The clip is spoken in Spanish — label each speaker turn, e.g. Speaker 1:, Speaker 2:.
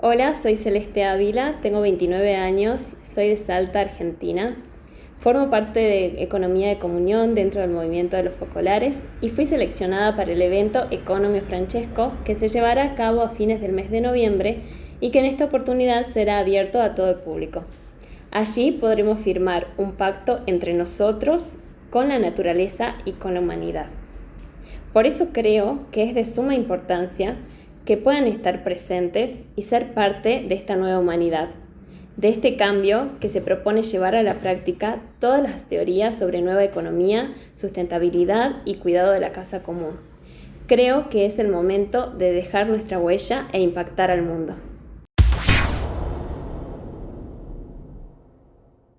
Speaker 1: Hola, soy Celeste Ávila, tengo 29 años, soy de Salta, Argentina. Formo parte de Economía de Comunión dentro del movimiento de los focolares y fui seleccionada para el evento Economio Francesco que se llevará a cabo a fines del mes de noviembre y que en esta oportunidad será abierto a todo el público. Allí podremos firmar un pacto entre nosotros, con la naturaleza y con la humanidad. Por eso creo que es de suma importancia que puedan estar presentes y ser parte de esta nueva humanidad, de este cambio que se propone llevar a la práctica todas las teorías sobre nueva economía, sustentabilidad y cuidado de la casa común. Creo que es el momento de dejar nuestra huella e impactar al mundo.